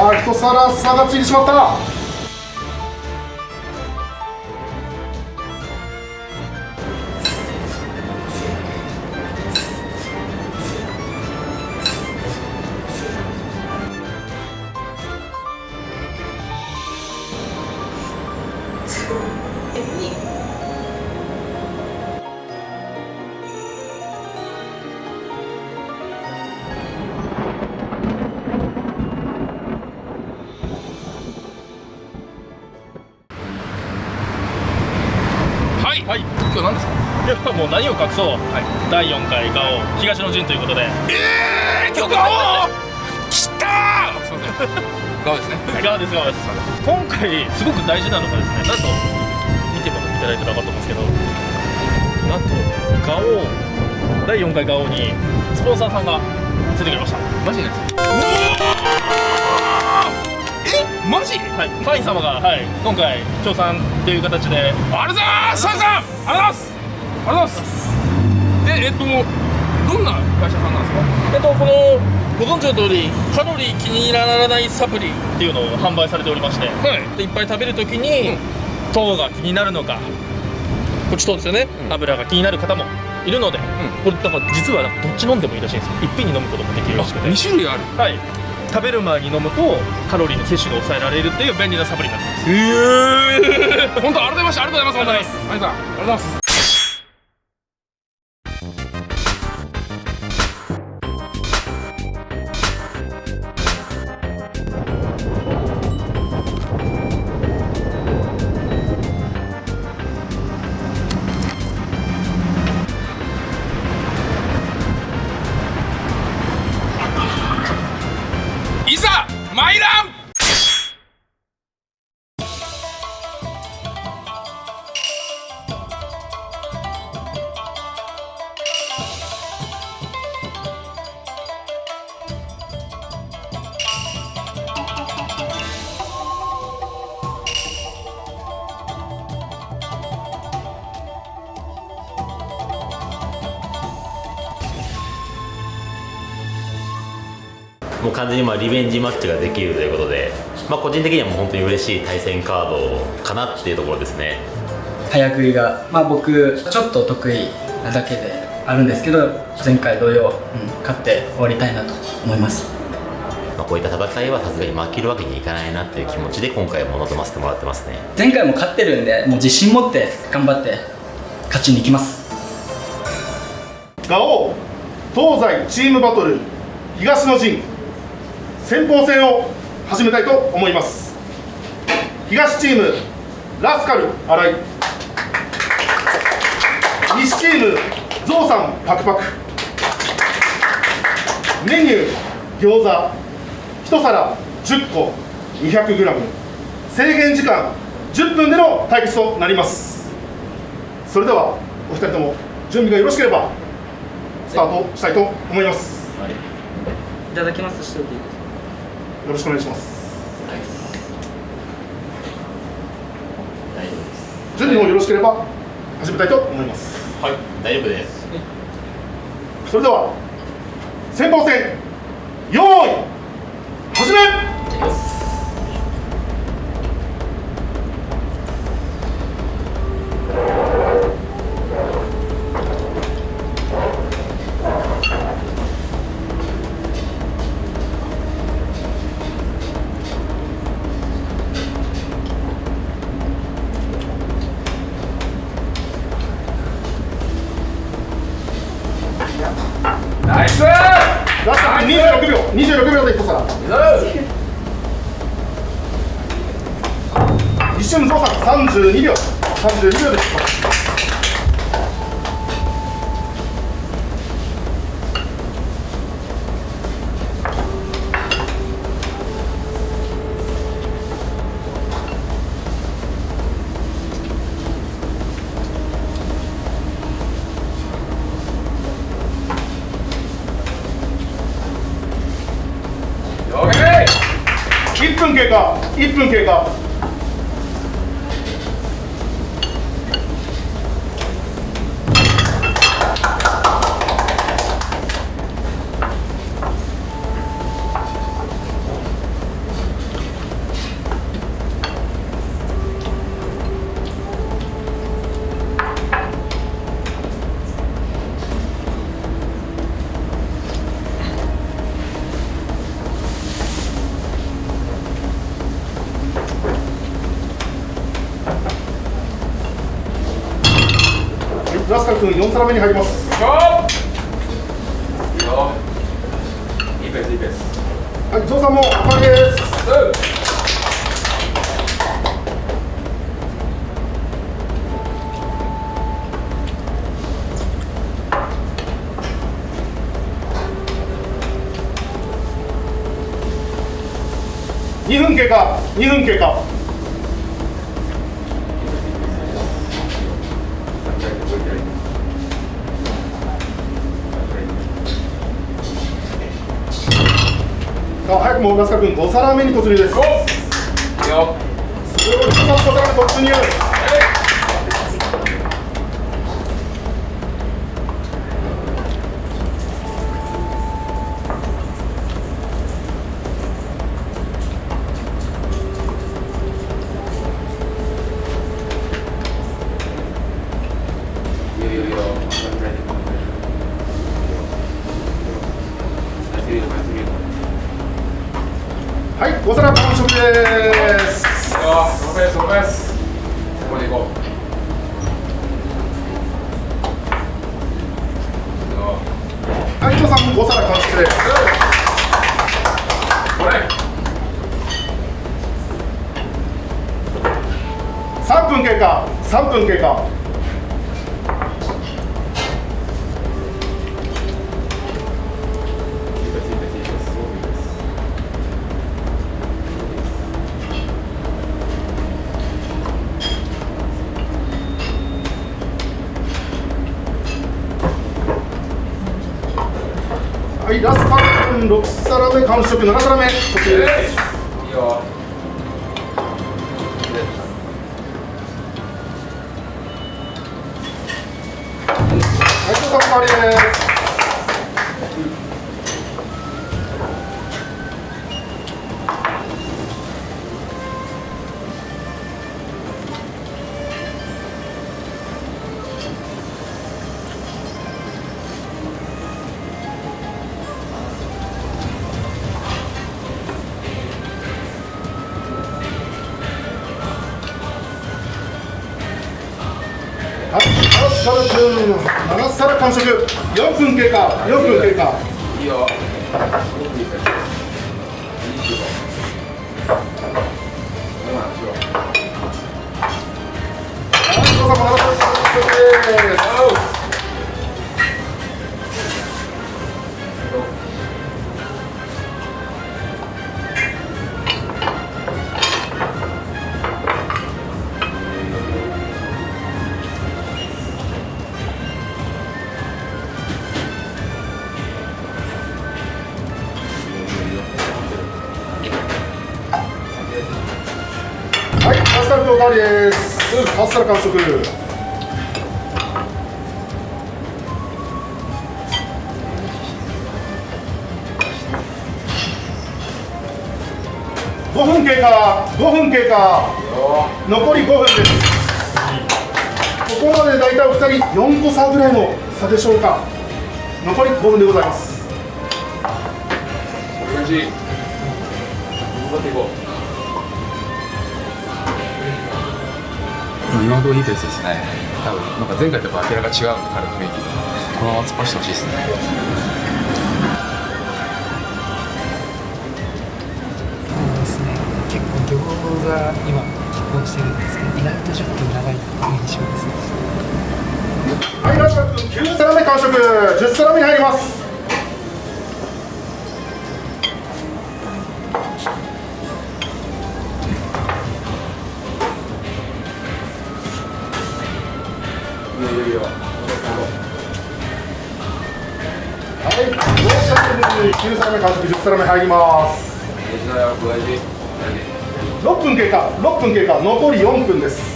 さあ一皿差がついてしまった。何を隠そう、第4回ガオ東の陣ということで。えー、今日ガオ来たー！すいませんガオですねガオです。ガオです。今回すごく大事なのがですねなんと見てもいただいたら分かると思うんですけどなんとガオ第4回ガオにスポンサーさんがついてくれました。マジですえマジ？はい。ファイン様が、はい、今回協賛という形で。ありがとうございます！サンさんありがとうございます！ありがとうございます。でえっとどんな会社さんなんですか？えっとこのご存知の通りカロリー気にならないサプリっていうのを販売されておりまして、はい。でいっぱい食べるときに、糖が気になるのかこっち糖ですよね、うん。油が気になる方もいるので、これだから実はどっち飲んでもいいらしいんですよ。いっぺんに飲むこともできるらしくて。2種類ある。はい。食べる前に飲むとカロリーの摂取が抑えられるっていう便利なサプリになってます。ええ本当ありがとうございましたありがとうございます。本当にありがとうございますもう完全にまあリベンジマッチができるということで、まあ、個人的にはもう本当に嬉しい対戦カードかなっていうところですね。早食いが、まあ、僕ちょっと得意なだけであるんですけど前回同様、うん、勝って終わりたいなと思います。まあ、こういった戦いはさすがに負けるわけにいかないなっていう気持ちで今回も臨ませてもらってますね。前回も勝ってるんでもう自信持って頑張って勝ちに行きます。ガオ東西チームバトル東の陣先鋒戦を始めたいと思います。東チームラスカル新井。西チームゾウさんパクパク。メニュー餃子。1皿10個 200g 制限時間10分での対決となります。それではお二人とも準備がよろしければスタートしたいと思います。い。ただきますしておいていいですかよろしくお願いします。大丈夫です準備もよろしければ始めたいと思います。はい。大丈夫です。それでは先鋒戦用意4皿目に入ります。よいいペースいいペース。はいゾウさんもおかわりです2分経過。2分経過あ早くもラスカル君5皿目に突入です。すごい5皿目突入ラスカル君7皿完食4分経過4分経過いいよごくいいペースいいよう5分経過残り5分です。ここまで大体お二人4個差ぐらいの差でしょうか。残り5分でございます。い頑張っていこう今のいいペースですね。多分なんか前回とやっぱ明らか違うんで彼の雰囲気。がこのまま突っ走ってほしいですね。餃子今拮抗してるんですけど意外と10分長い印象ですねはいラスカル君9皿目完食10皿目に入ります。はい、ローシャルに9皿目完食10皿目入ります。大事だよ大事大事6分経過6分経過残り4分です。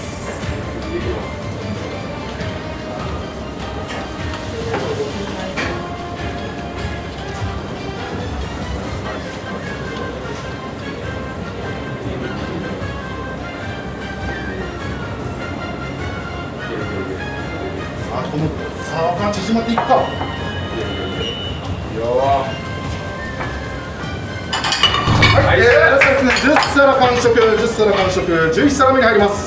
11皿目に入ります。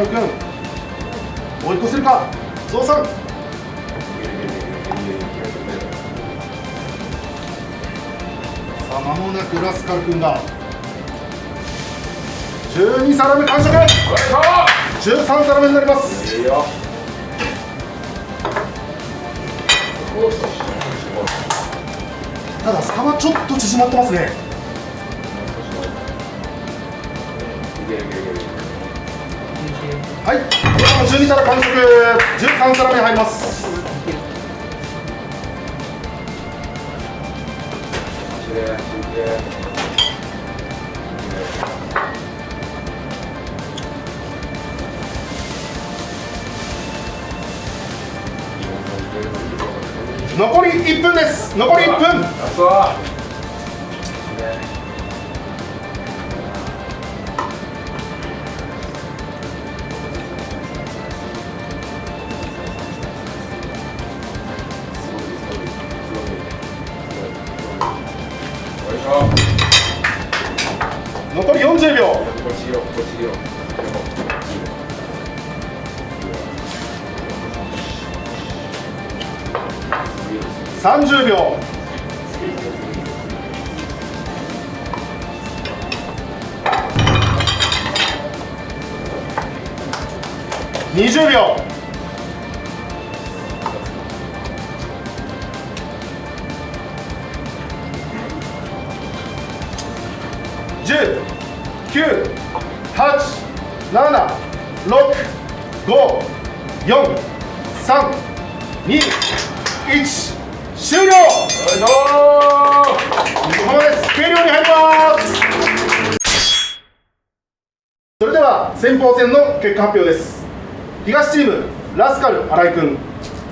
るかラスカル君追い越せるか？ゾウさん。さあ間もなくラスカル君が。12皿目完食。13皿目になります。いいよただ差はちょっと縮まってますね。12皿完食13皿目入ります。残り1分です。残り1分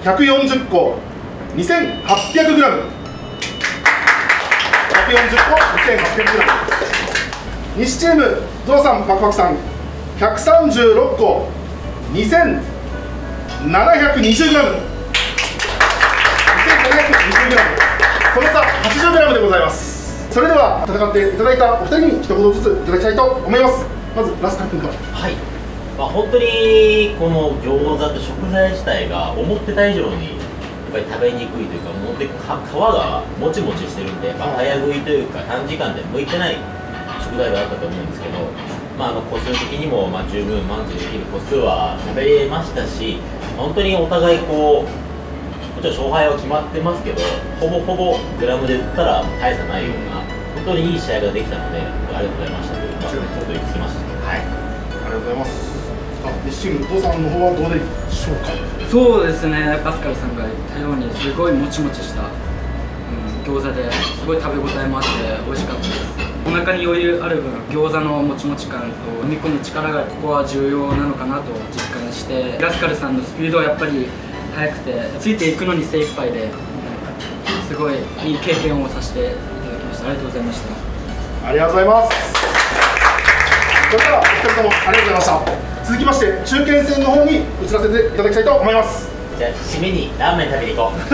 140個。2800g 140個 2800g 西チームゾウさんパクパクさん。136個 2720g その差 80g でございます。それでは戦っていただいたお二人に一言ずついただきたいと思います。まずラスカ君からはい、まあ、本当にこの餃子って食材自体が思ってた以上にやっぱり食べにくいというかもってか皮がもちもちしてるんで、まあ、早食いというか短時間で向いてない食材だったと思うんですけど、まあ、あの個数的にもまあ十分満足できる個数は食べれましたし本当にお互いこうもちろん勝敗は決まってますけどほぼほぼグラムで言ったら大差ないような本当にいい試合ができたのでありがとうございましたというか、ちょっと言いつきましたはい。ありがとうございますあ西チームゾウさんの方はどうでしょうか？そうですねパスカルさんが言ったようにすごいもちもちした、うん、餃子ですごい食べ応えもあって美味しかったです。お腹に余裕ある分餃子のもちもち感と飲み込む力がここは重要なのかなと実感してラスカルさんのスピードはやっぱり速くてついていくのに精一杯ですごいいい経験をさせていただきました。ありがとうございました。ありがとうございます。それではお二人ともありがとうございました続きまして中堅戦の方に移らせていただきたいと思います。じゃあ締めにラーメン食べに行こう。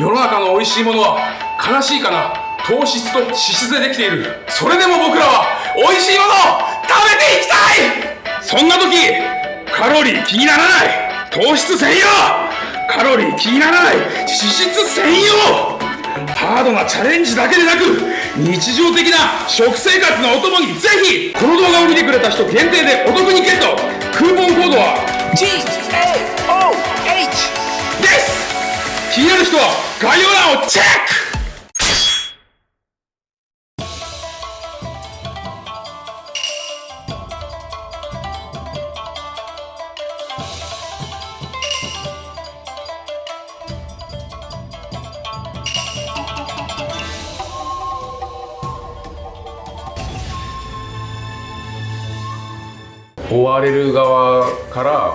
世の中の美味しいものは悲しいかな？糖質と脂質でできている。それでも僕らは美味しいものを食べていきたい！そんな時カロリー気にならない。糖質専用！カロリー気にならない。脂質専用ハードなチャレンジだけでなく日常的な食生活のお供にぜひこの動画を見てくれた人限定でお得にゲット。クーポンコードは GAOH です。気になる人は概要欄をチェック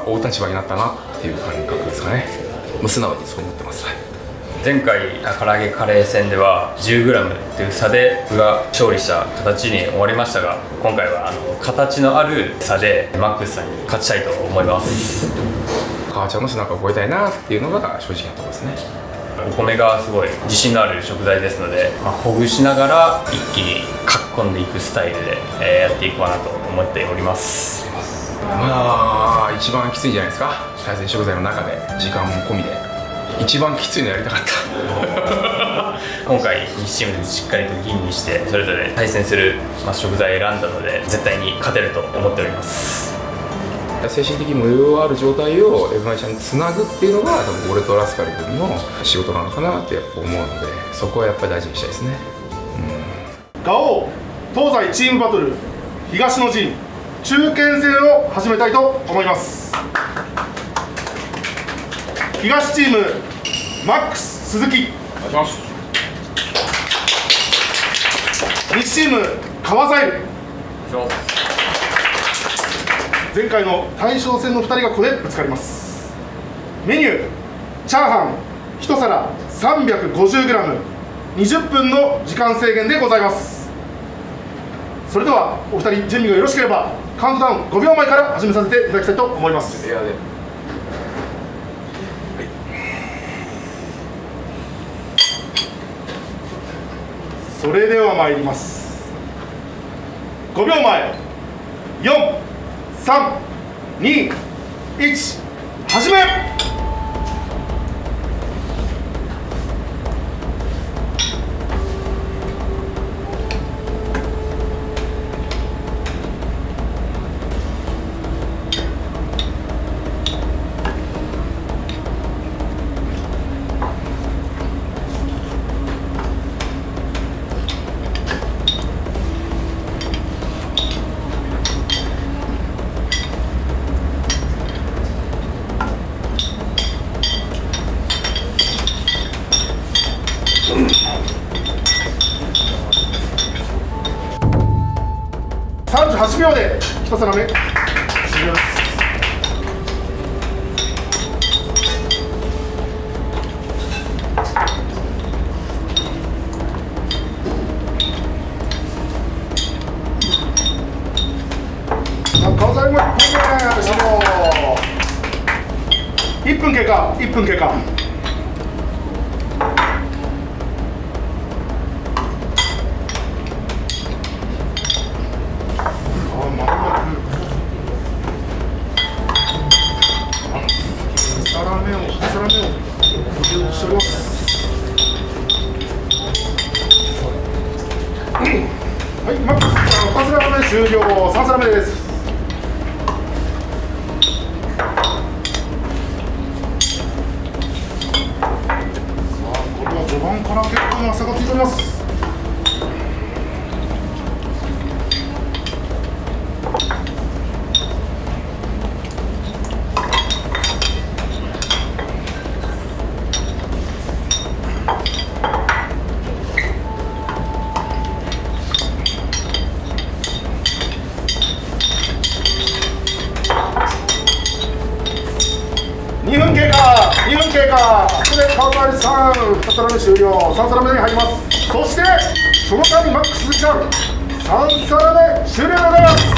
追う立場になったなっていう感覚ですかね。もう素直にそう思ってます、はい。前回唐揚げカレー戦では 10g という差で僕が勝利した形に終わりましたが今回はあの形のある差でマックスさんに勝ちたいと思います。母ちゃんの背中を越えたいなっていうのが正直なところですね。お米がすごい自信のある食材ですので、まあ、ほぐしながら一気にかっこんでいくスタイルで、えーやっていこうかなと思っておりますまあ一番きついんじゃないですか。対戦食材の中で時間も込みで。一番きついのやりたかった。今回2チームでしっかりと吟味してそれぞれ対戦する、まあ、食材を選んだので絶対に勝てると思っております。精神的に余裕ある状態を F1 ちゃんにつなぐっていうのが多分俺とラスカル君の仕事なのかなってやっぱ思うのでそこはやっぱり大事にしたいですね。ガオ東西チームバトル東の陣中堅戦を始めたいと思います。東チームマックス鈴木。お願いします西チーム川ザイル前回の大将戦の2人がここでぶつかります。メニューチャーハン1皿 350g20 分の時間制限でございます。それではお二人準備がよろしければ。カウントダウン5秒前から始めさせていただきたいと思います。それでは参ります。5秒前。432始め。さあ2皿目終了。3皿目に入ります。そしてその間にマックス鈴木さん。3皿目終了でございます。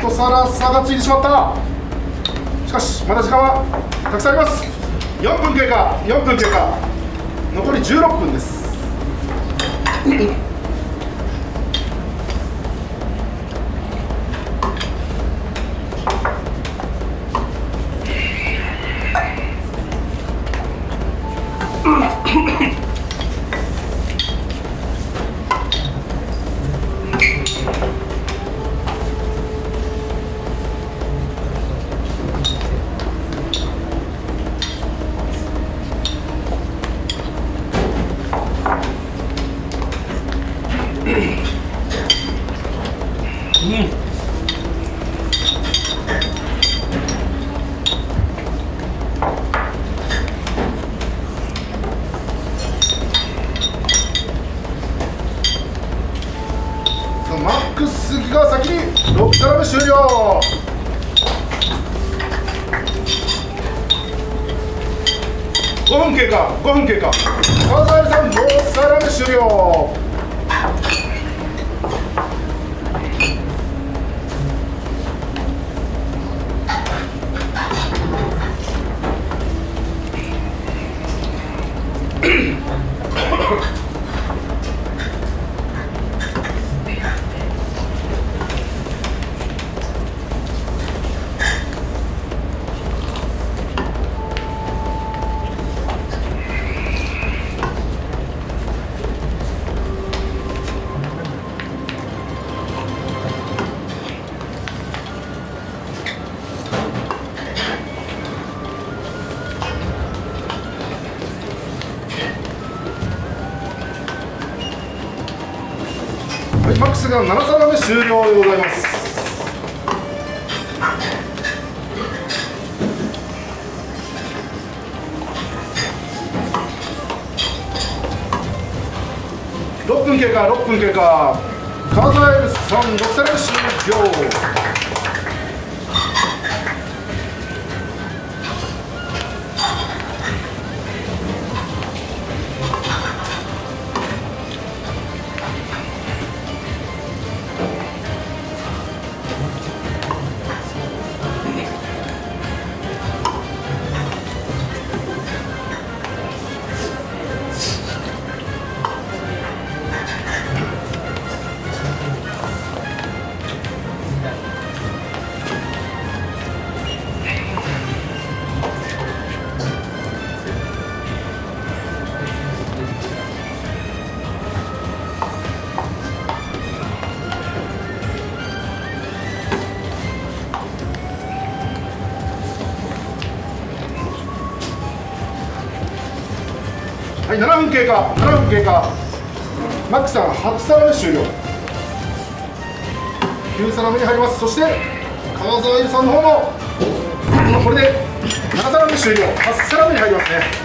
とさら差がついてしまった。しかしまだ時間はたくさんあります。4分経過4分経過。残り16分です。終了でございます。6分経過、6分経過。川添さん6皿目終了。経過。マックさん8皿目終了。9皿目に入ります。そして川沢優さんの方もこれで7皿目終了。8皿目に入りますね。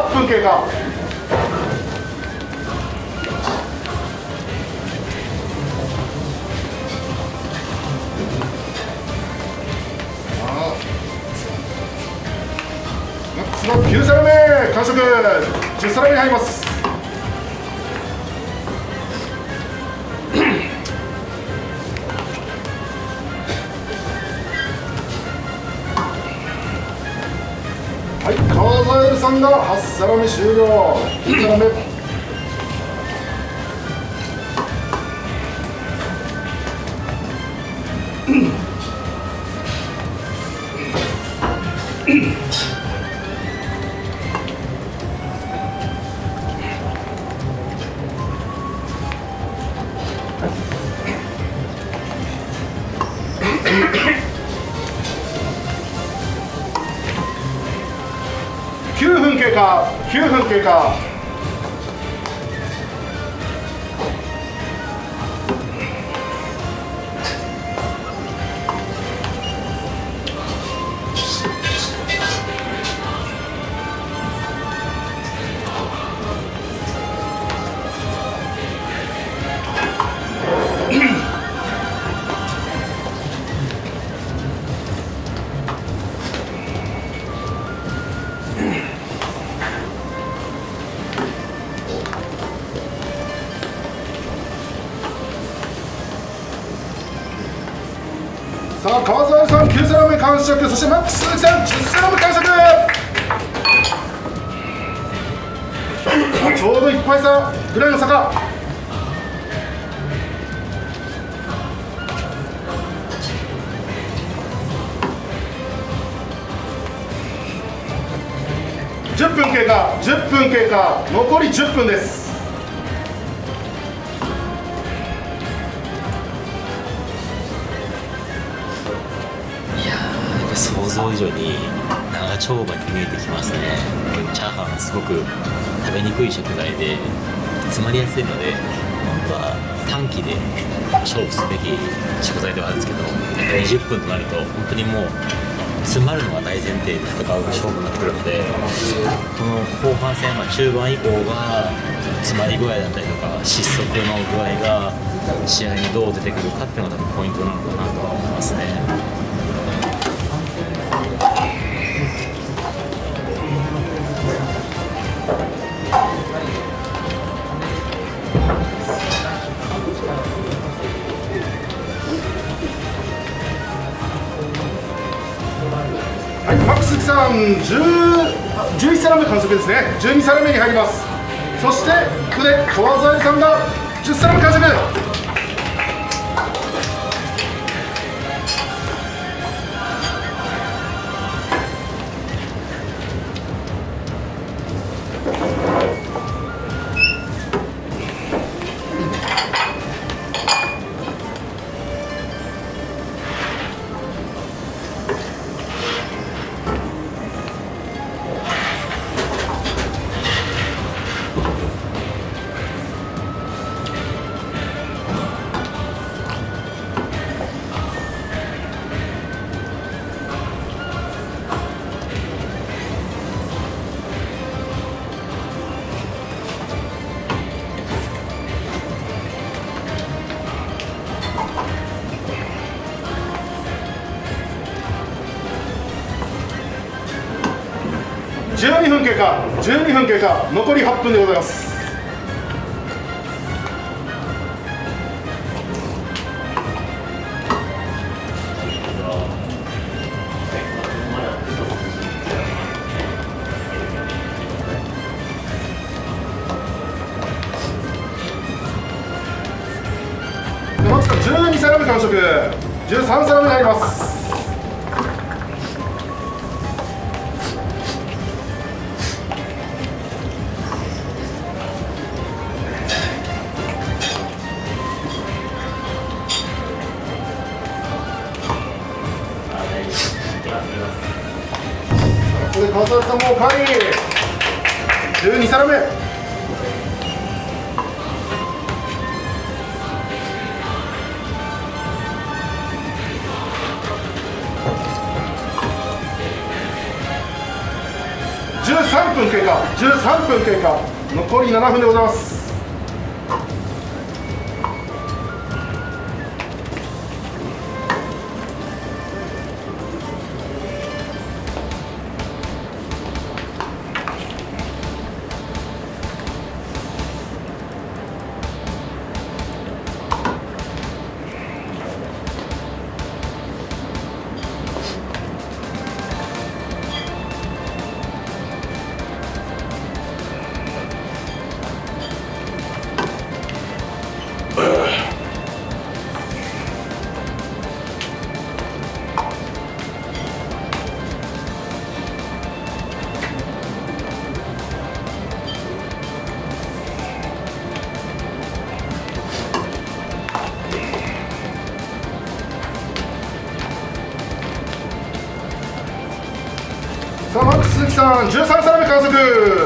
8分経過マックスの9皿目完食。10皿目に入ります。3段あっさ終了。1目。食そしてマックス鈴木さん10皿目完食ちょうど1杯差ぐらいの差か10分経過10分経過残り10分です。想以上に長丁場に見えてきますねチャーハンはすごく食べにくい食材で詰まりやすいので本当は短期で勝負すべき食材ではあるんですけど20分となると本当にもう詰まるのが大前提で戦う勝負になってくるのでこの後半戦、まあ、中盤以降が詰まり具合だったりとか失速の具合が試合にどう出てくるかっていうのが多分ポイントなのかなとは思いますね。月、さん10 11皿目完食ですね。12皿目に入ります。そしてここで川添さんが10皿目完食。分経過残り8分でございます。マックスさん12皿目完食13皿目になります皿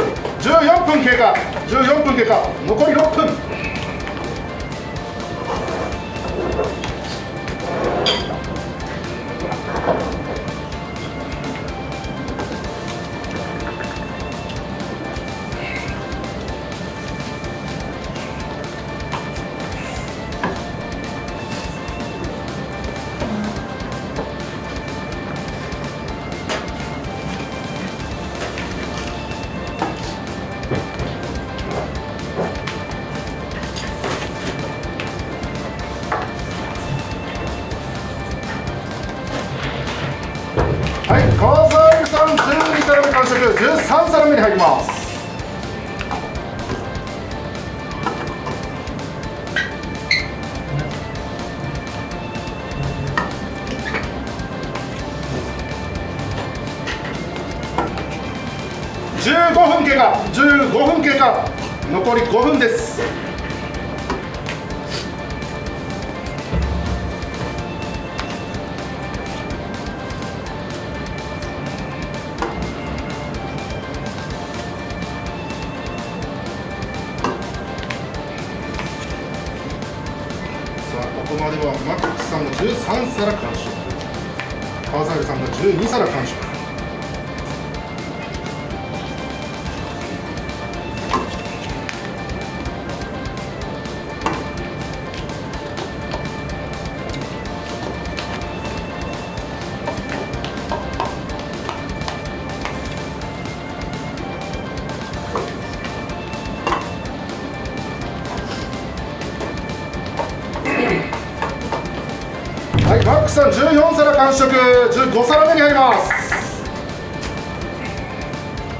食、15皿目に入ります。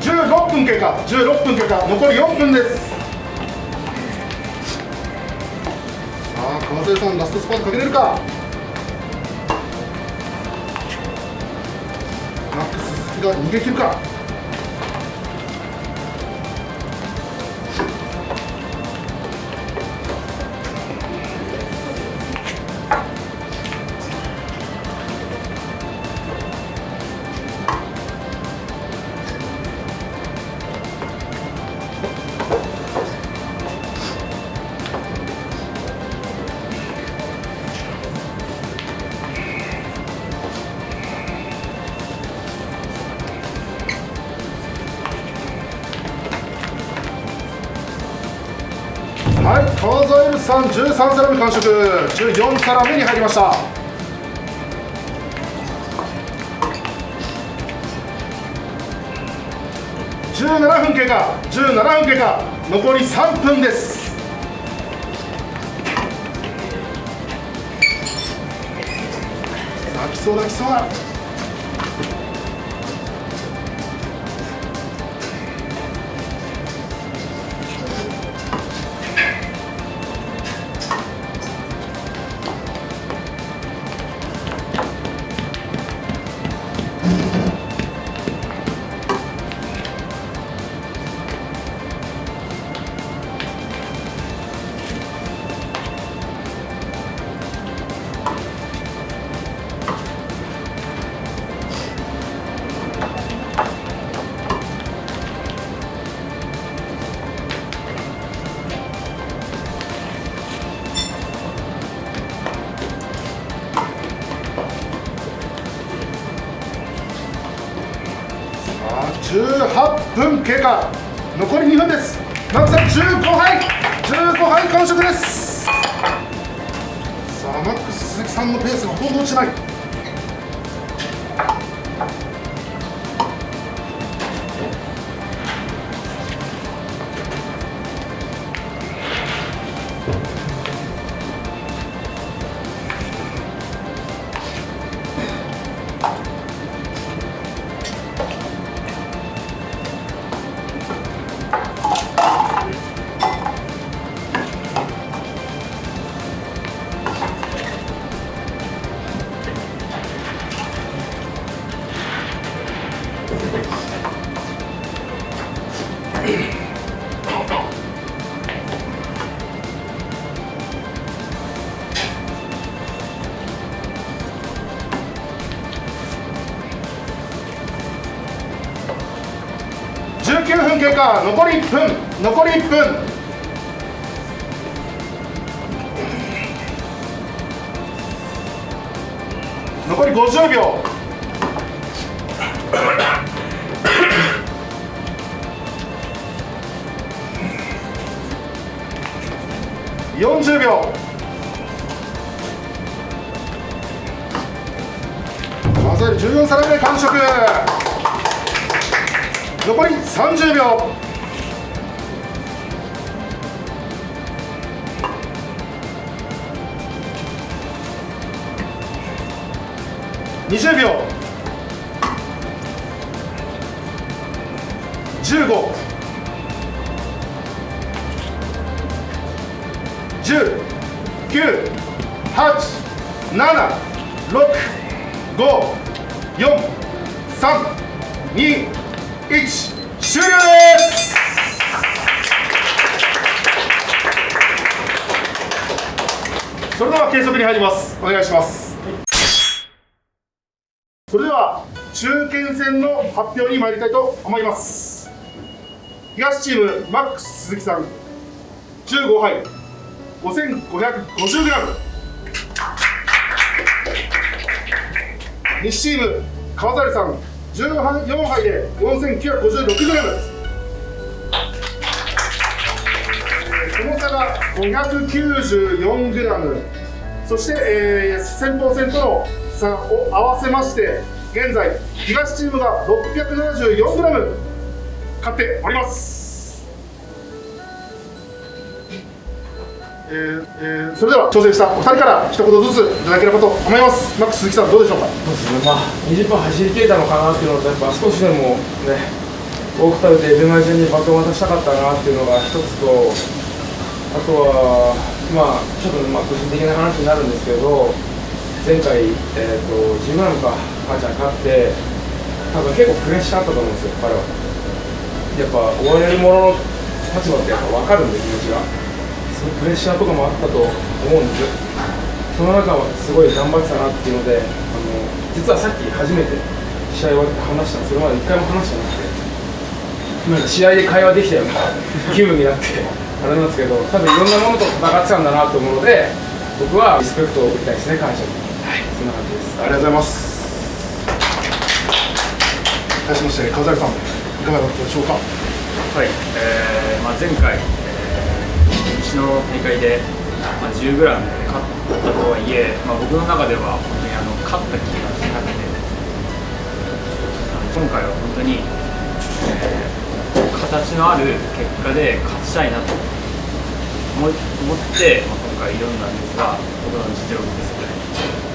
16分経過、16分経過、残り4分です。さあ、川添さん、ラストスパートかけれるか？マックス鈴木が逃げ切るか？13皿目完食、14皿目に入りました。17分経過、17分経過、残り3分です。さあ、来そうだ、来そうだ。残り1分残り1分。残り50秒。発表に参りたいと思います。東チームマックス鈴木さん。15杯。5550g 西チーム川猿さん。14杯で 4956g 重さが 594g そして、えー、先鋒戦との差を合わせまして現在東チームが 674g 勝っております、えーえーそれでは挑戦したお二人から一言ずついただければと思います。マックス鈴木さんどうでしょうか？そうですね、まあ、20分走り切れたのかなっていうのと、やっぱ少しでもね、多く食べて、ベマイにバトンを渡したかったなっていうのが一つと、あとは、まあ、ちょっとまあ個人的な話になるんですけど、前回、えー、とジムラムか、母ちゃん勝って、多分結構プレッシャーあったと思うんですよ、彼は。やっぱ追われる者の立場ってやっぱ分かるんで、気持ちが。そのプレッシャーとかもあったと思うんです。その中はすごい頑張ってたなっていうので、あの実はさっき初めて試合終わって話したんですそれまで一回も話してなくて、なんか試合で会話できたような 気分になって、あれなんですけど、多分いろんなものと戦ってたんだなと思うので、僕はリスペクトを送りたいですね、感謝に。はい、そんな感じです。ありがとうございます。対しまして、川崎さん、いかがだったでしょうか？はい、えーまあ、前回、えー、西の大会で、まあ、10g で勝ったとはいえ、まあ、僕の中では本当にあの勝った気がしなくて今回は本当に、えー形のある結果で勝ちたいなと思って、まあ、今回挑んだんですが僕の実力不足で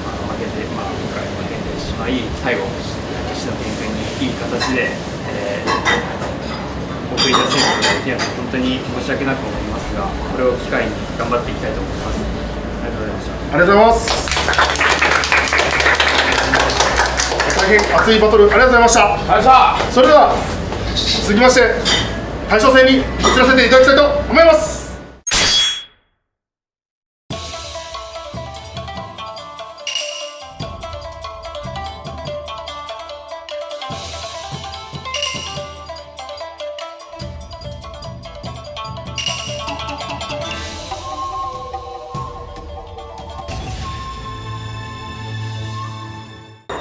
あ負けて、まあ、今回負けてしまい最後西野健君にいい形で、えー送り出せることができないので本当に申し訳なく思いますがこれを機会に頑張っていきたいと思いますありがとうございましたありがとうございます。大変熱いバトル、ありがとうございました。ありがとうございましたそれでは、続きまして、大将戦に移らせていただきたいと思います。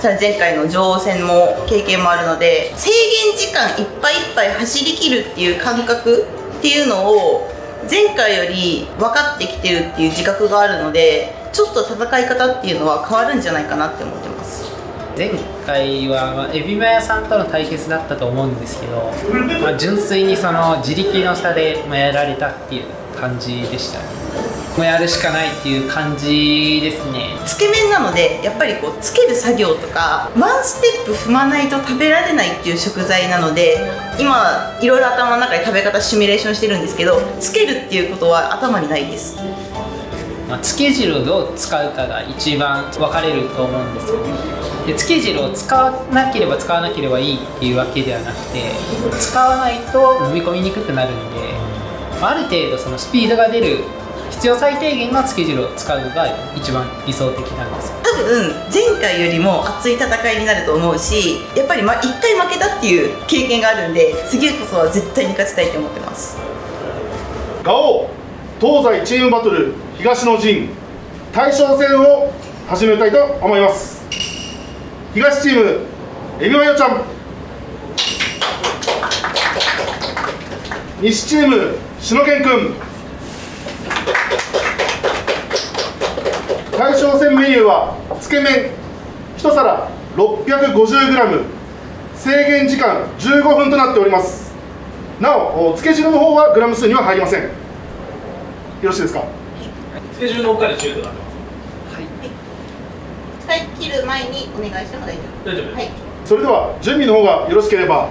さ前回の女王戦も経験もあるので制限時間いっぱいいっぱい走りきるっていう感覚っていうのを前回より分かってきてるっていう自覚があるのでちょっと戦い方っていうのは変わるんじゃないかなって思ってます。前回は、まあ、エビマヤさんとの対決だったと思うんですけど、まあ、純粋にその自力の差で、まあ、やられたっていう感じでしたね。もうやるしかないっていう感じですね。つけ麺なのでやっぱりこうつける作業とかワンステップ踏まないと食べられないっていう食材なので今いろいろ頭の中で食べ方シミュレーションしてるんですけどつけるっていうことは頭にないです。まあ、つけ汁をどう使うかが一番分かれると思うんですよでつけ汁を使わなければ使わなければいいっていうわけではなくて使わないと飲み込みにくくなるんである程度そのスピードが出る必要最低限のつけ汁を使うのが一番理想的なんですよ。多分前回よりも熱い戦いになると思うしやっぱりま1回負けたっていう経験があるんで次こそは絶対に勝ちたいと思ってます。ガオ東西チームバトル東の陣大将戦を始めたいと思います。東チームエビマヨちゃん。西チームしのけんくん大将戦メニューはつけ麺。1皿 650g 制限時間15分となっております。なおつけ汁の方はグラム数には入りません。よろしいですか？スケジュールの他で中途なってます。使い。切る前にお願いしても大丈夫。大丈夫です。はい。それでは準備の方がよろしければ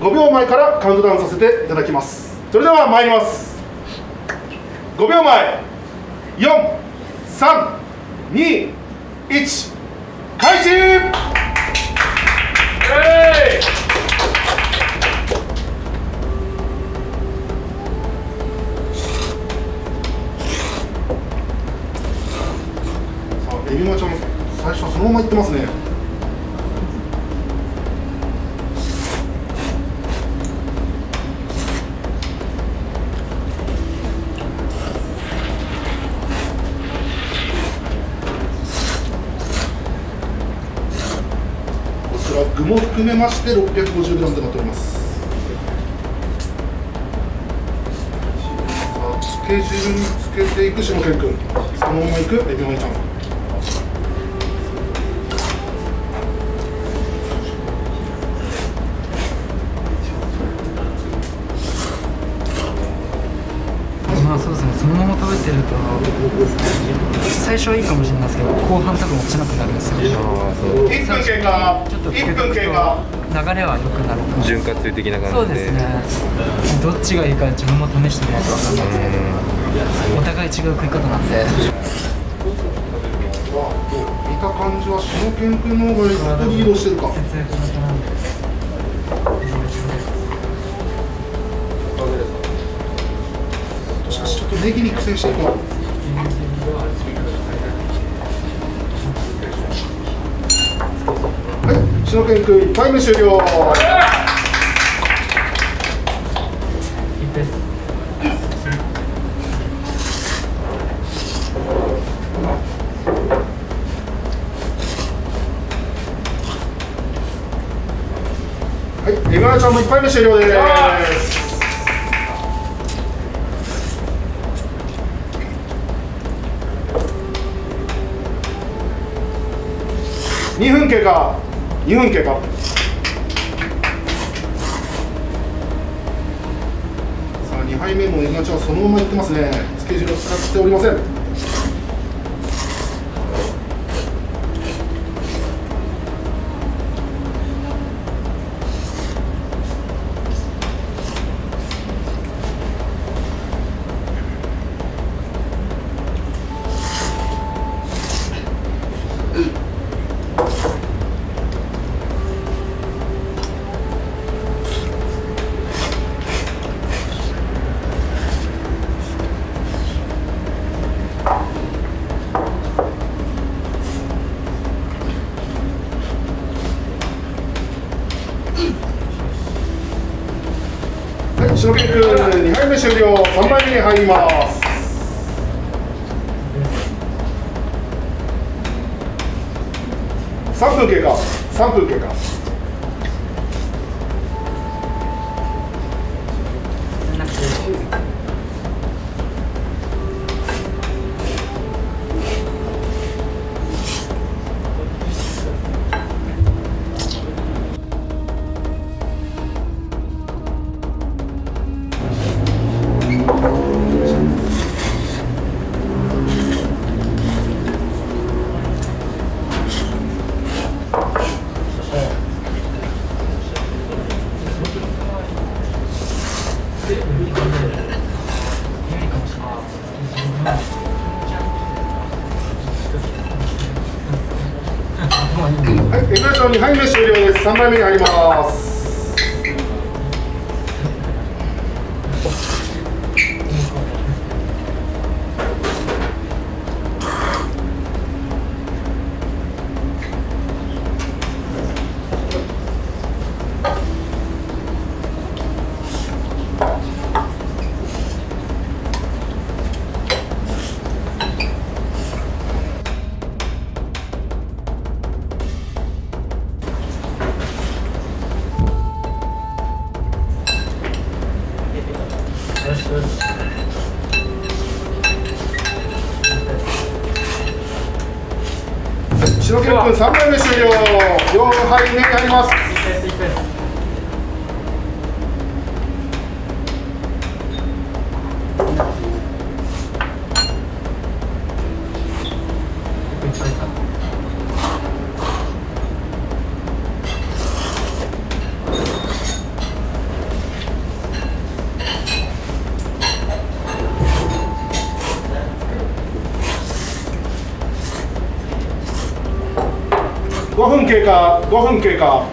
5秒前からカウントダウンさせていただきます。それでは参ります5秒前。432開始。さあエビマちゃん最初はそのままいってますね含めまして 650g となっております。さあつけ汁につけていく下健くんそのままいくエビマヨちゃん。まあそうですね。そのまま食べてると最初はいいかもしれないですけど後半多分落ちなくなるんですよ。1分経過ちょっとつけ1とくと流れは良くなる潤滑油的な感じで。そうですね。どっちがいいか自分も試してみないと分かんないですけど。お互い違う食い方なんで。見た感じはしのけんくんの方が一歩リードしてるか。節約型なんでしかしちょっとネギに苦戦していしのけんくん1回目終了はい、エマラちゃんも1杯目終了です。2分経過、2分経過。さあ、2杯目もエマちゃんはそのままいってますね。つけ汁を使っておりません。はい、エグラション2杯目終了です。3杯目に入ります。5分経過。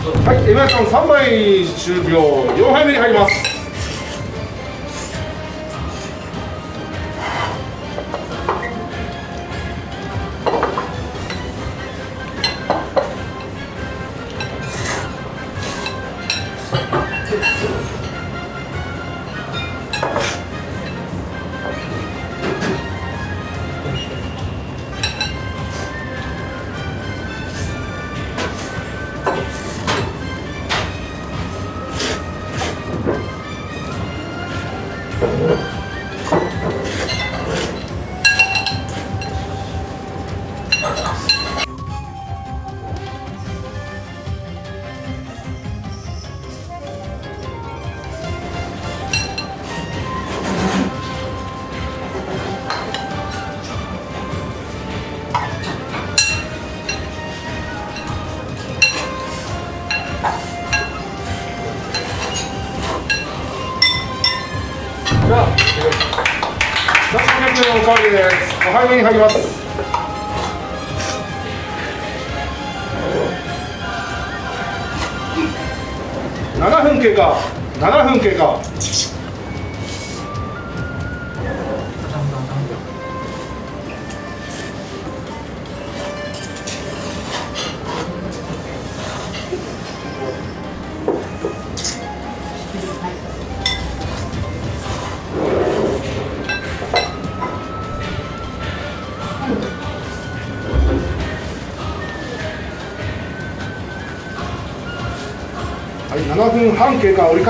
はい、エマーション3枚終了。4杯目に入ります。に入ります。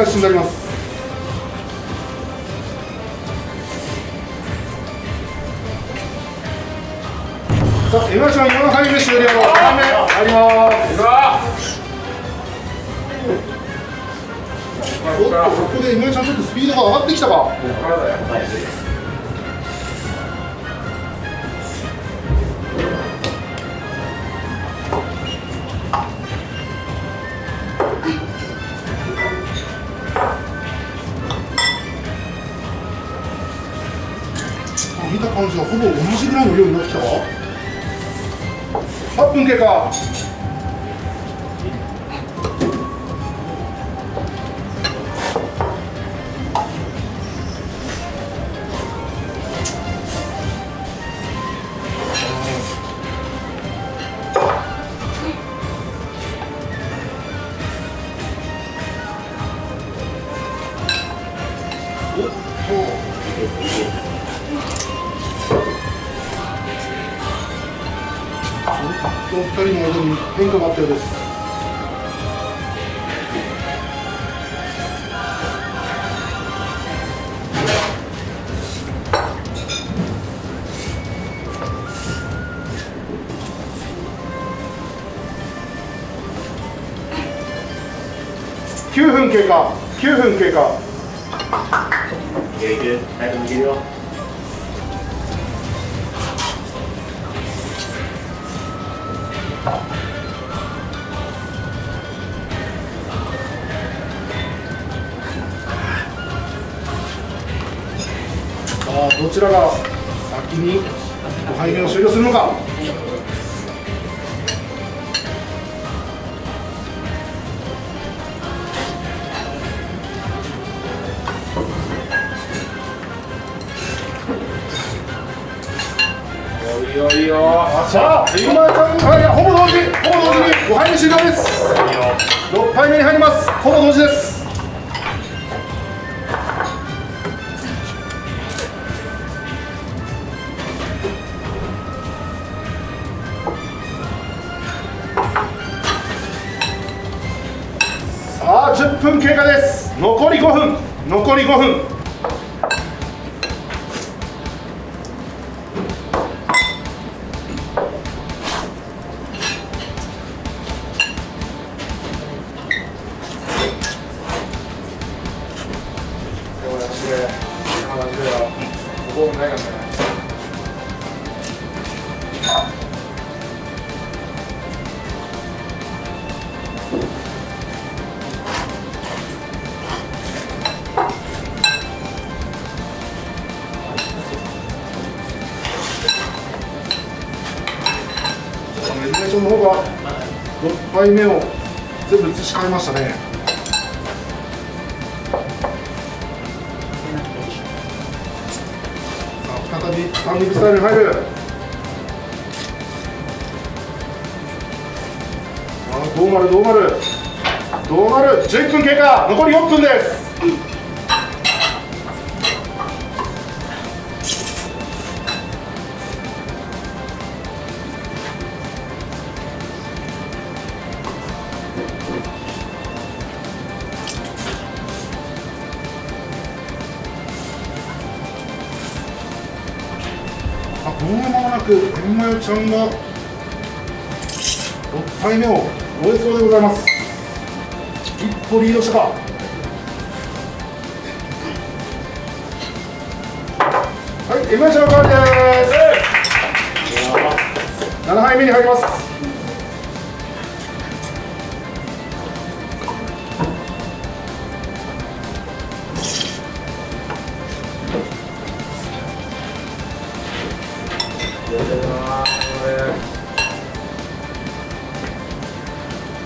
返しになります。さあ、エマーション4杯目終了。5杯目入ります。おっと、ここでエマーションちょっとスピードが上がってきたか。8分分経過です。残り5分。残り5分。6杯目を全部移し替えましたね。さあ再びスタンディングスタイルに入る。さあどうなるどうなる。どうなる。10分経過残り4分です。天満代ちゃんが6杯目を終えそうでございます。一歩リードしたか。はい天満代ちゃんの代わりです。7杯目に入ります。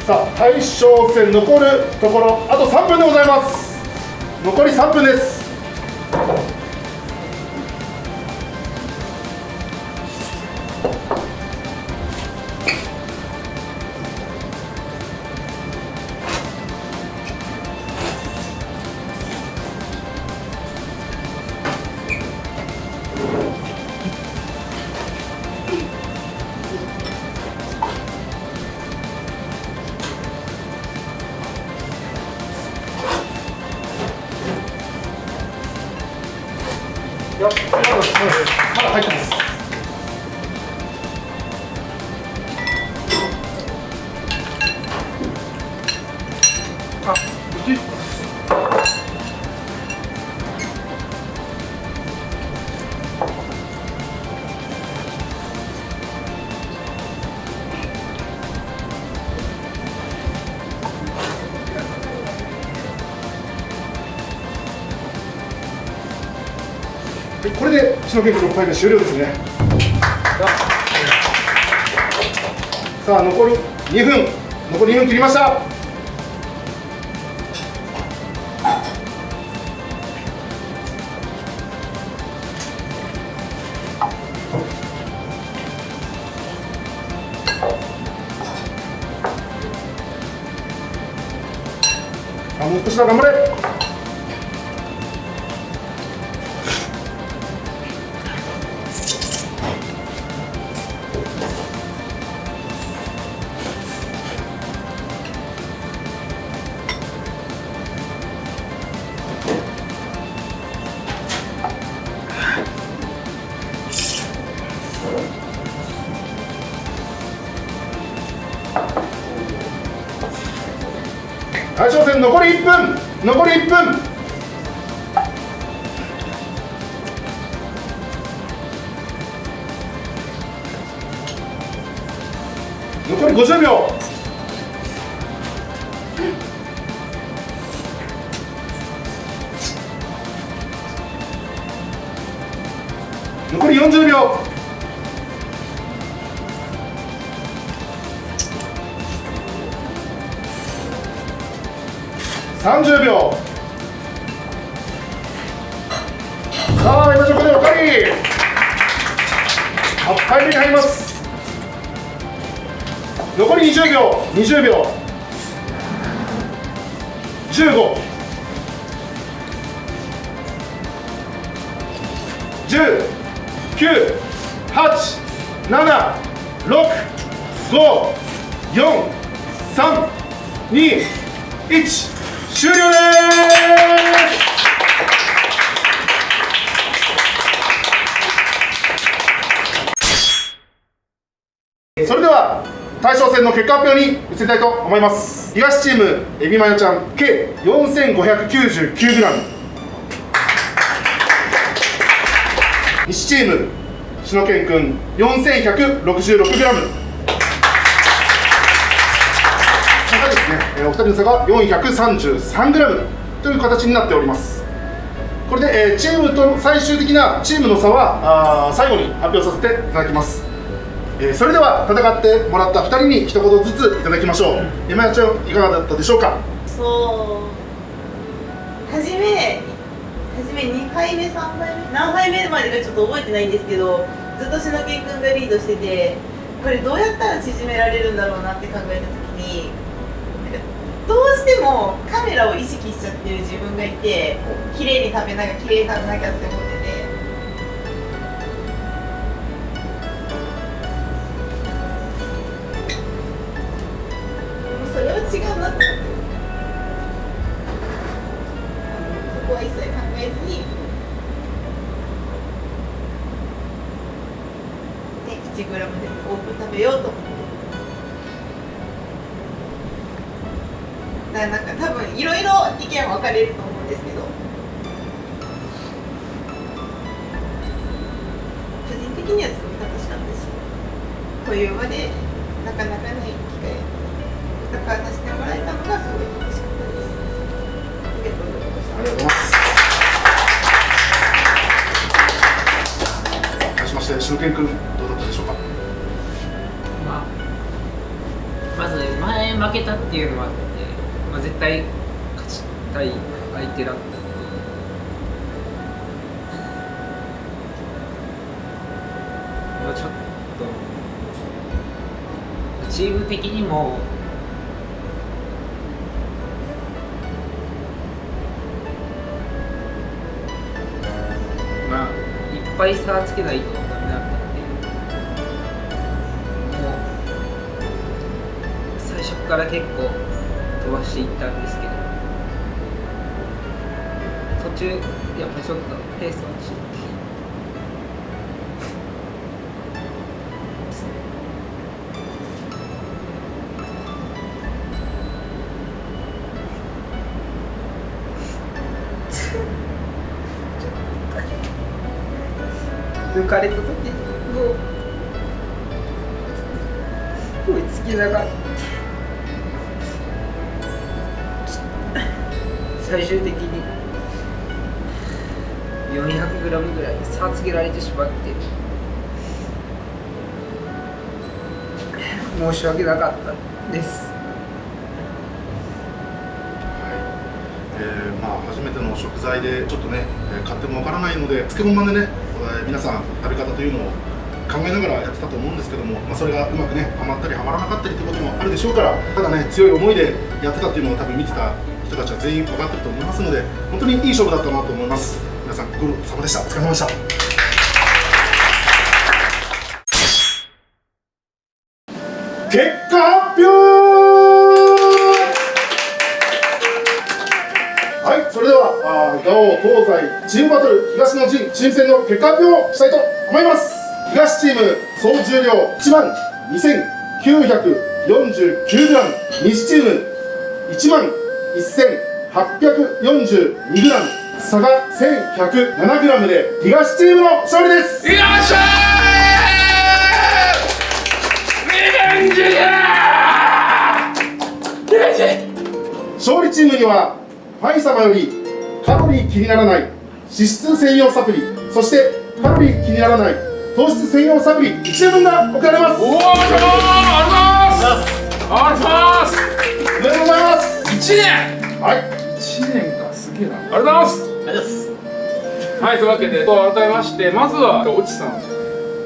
さあ大将戦残るところあと3分でございます。残り3分です。の6目終了ですね。さあ残り2分残り2分切りました。大将戦残り1分残り1分。残り50秒。30秒。さあ今ここでおかわり。8回目に入ります。残り20秒。20秒。たいと思います。東チームエビマヨちゃん計 4599g 西チーム篠健くん 4166g 差がですね、えお二人の差が 433g という形になっております。これで、えチームと最終的なチームの差はあ最後に発表させていただきます、えーそれでは戦ってもらった2人に一言ずついただきましょう。山谷ちゃんいかがだったでしょうか？そう。初め初め2杯目3杯目何杯目までかちょっと覚えてないんですけどずっと篠健君がリードしててこれどうやったら縮められるんだろうなって考えた時にどうしてもカメラを意識しちゃってる自分がいて綺麗に食べなきゃ綺麗に食べなきゃって思って好きない抜かれた時もう追いつきながら最終的に 400g ぐらい差つけられてしまって申し訳なかったですえーまあ、初めての食材でちょっとね、えー買ってもわからないので漬物版でね、えー皆さん食べ方というのを考えながらやってたと思うんですけども、まあ、それがうまくねはまったりはまらなかったりということもあるでしょうからただね強い思いでやってたっていうのを多分見てた人たちは全員分かってると思いますので本当にいい勝負だったなと思います。皆さんご苦労様でした。お疲れ様でした。結果発表東西チームバトル東の陣チーム戦の結果発表をしたいと思います。東チーム総重量1万 2949g、西チーム1万 1842g、差が 1107g で東チームの勝利です。よっしゃーリベンジリベンジ勝利チームにはファイ様よりカロリー気にならない脂質専用サプリそしてカロリー気にならない糖質専用サプリ1年分が送られますおおありがとうございますありがとうございますおめでとうございます1年はい1年かすげえなありがとうございますありがとうございますはい、というわけで、改めまして、まずは、おちさん、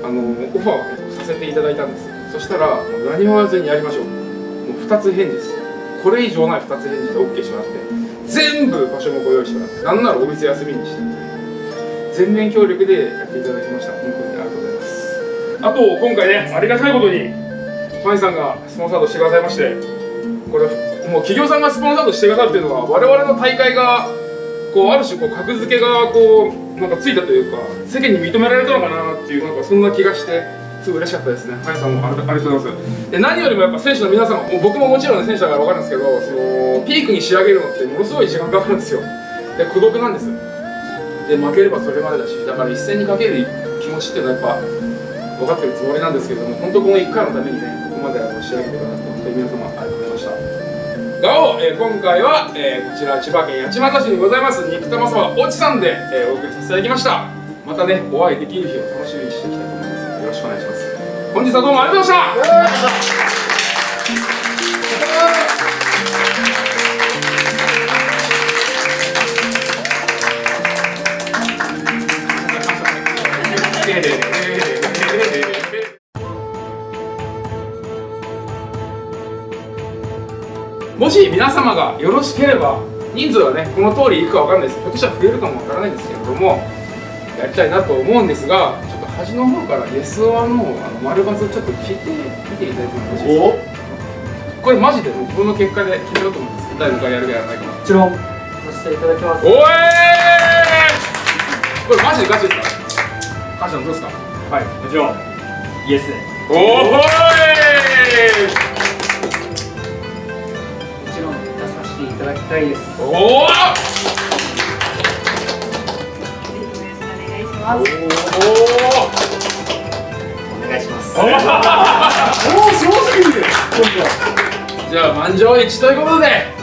あの、オファーをさせていただいたんです。そしたら、何も言わずにやりましょう。もう2つ返事です。これ以上ない2つ返事で OK してもらって、全部場所もご用意してもらって、なんならお店休みにして、全面協力でやっていただきました。本当にありがとうございます。あと、今回ね、ありがたいことに、ファイさんがスポンサードしてくださいまして、これ、もう企業さんがスポンサードしてくださるっていうのは、我々の大会が、こうある種こう格付けがこうなんかついたというか世間に認められたのかなっていうなんかそんな気がしてすごい嬉しかったですね。ハイさんもありがとうございます。で何よりもやっぱ選手の皆さんも僕ももちろん選手だから分かるんですけどそのピークに仕上げるのってものすごい時間かかるんですよ。で孤独なんです。で負ければそれまでだしだから一戦にかける気持ちっていうのはやっぱ分かってるつもりなんですけども本当この1回のためにねここまで仕上げてくださって本当に皆様ありがとうございました。がを、えー今回は、えーこちら千葉県八街市にございます肉玉そばおちさんで、えーお送りさせていただきましたまたねお会いできる日を楽しみにして本日はどうもありがとうございました。もし皆様がよろしければ人数はねこの通りいくかわかんないです。ひょっとしたら増えるかもわからないんですけれどもやりたいなと思うんですがち端の方から「Yes or No」あの丸バツちょっと聞いてみていただいてもよろしいですか？これマジで僕の結果で決めようと思います誰のかやるかやらないかもちろんさせていただきますおえーこれマジでガチですか？カシャンどうですか？はい。もちろんイエス。おー。ほーいもちろん出させていただきたいです。おおます。おお願いします。おおすごすぎる。じゃあ満場一致ということで